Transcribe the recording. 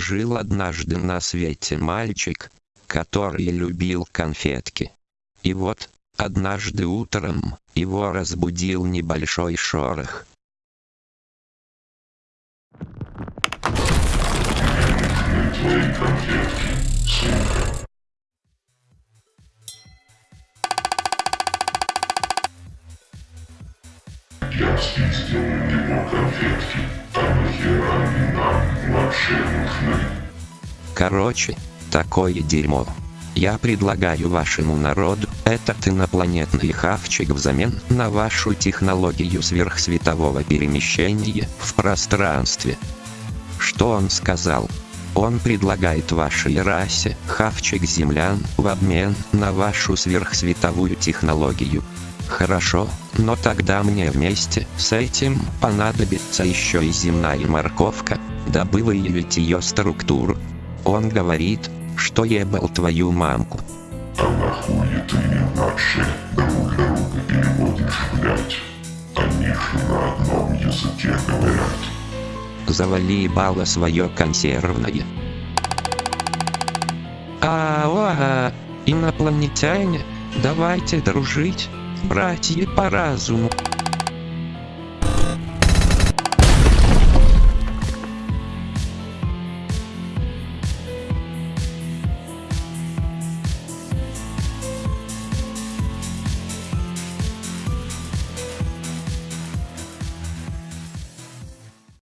Жил однажды на свете мальчик, который любил конфетки. И вот, однажды утром, его разбудил небольшой шорох. Я спиздил у конфетки, а нахера Короче, такое дерьмо. Я предлагаю вашему народу этот инопланетный хавчик взамен на вашу технологию сверхсветового перемещения в пространстве. Что он сказал? Он предлагает вашей расе хавчик землян в обмен на вашу сверхсветовую технологию. Хорошо, но тогда мне вместе с этим понадобится еще и земная морковка, дабы выявить ее структуру. Он говорит, что ебал твою мамку. А нахуй ты вообще друг друга переводишь, блять? Они же на одном языке говорят. Завали ебало свое консервное. Ага, инопланетяне, давайте дружить, братья по разуму.